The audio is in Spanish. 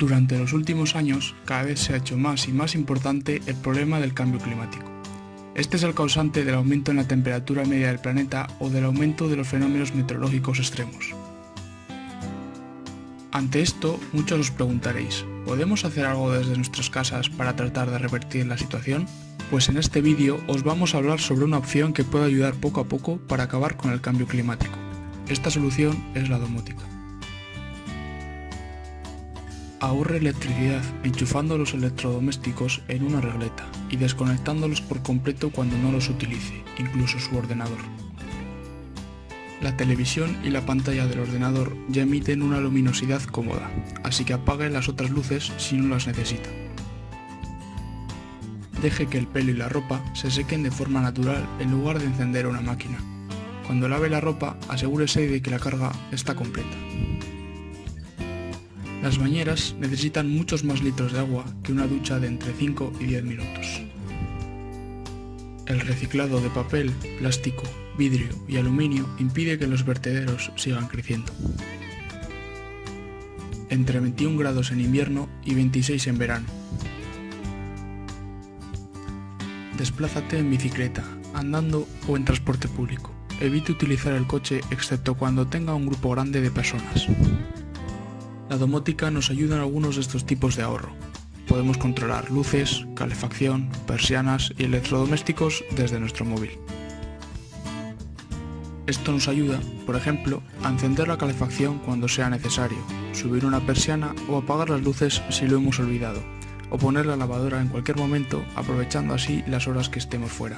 Durante los últimos años, cada vez se ha hecho más y más importante el problema del cambio climático. Este es el causante del aumento en la temperatura media del planeta o del aumento de los fenómenos meteorológicos extremos. Ante esto, muchos os preguntaréis, ¿podemos hacer algo desde nuestras casas para tratar de revertir la situación? Pues en este vídeo os vamos a hablar sobre una opción que puede ayudar poco a poco para acabar con el cambio climático. Esta solución es la domótica. Ahorre electricidad enchufando los electrodomésticos en una regleta y desconectándolos por completo cuando no los utilice, incluso su ordenador. La televisión y la pantalla del ordenador ya emiten una luminosidad cómoda, así que apague las otras luces si no las necesita. Deje que el pelo y la ropa se sequen de forma natural en lugar de encender una máquina. Cuando lave la ropa, asegúrese de que la carga está completa. Las bañeras necesitan muchos más litros de agua que una ducha de entre 5 y 10 minutos. El reciclado de papel, plástico, vidrio y aluminio impide que los vertederos sigan creciendo. Entre 21 grados en invierno y 26 en verano. Desplázate en bicicleta, andando o en transporte público. Evite utilizar el coche excepto cuando tenga un grupo grande de personas. La domótica nos ayuda en algunos de estos tipos de ahorro. Podemos controlar luces, calefacción, persianas y electrodomésticos desde nuestro móvil. Esto nos ayuda, por ejemplo, a encender la calefacción cuando sea necesario, subir una persiana o apagar las luces si lo hemos olvidado, o poner la lavadora en cualquier momento aprovechando así las horas que estemos fuera.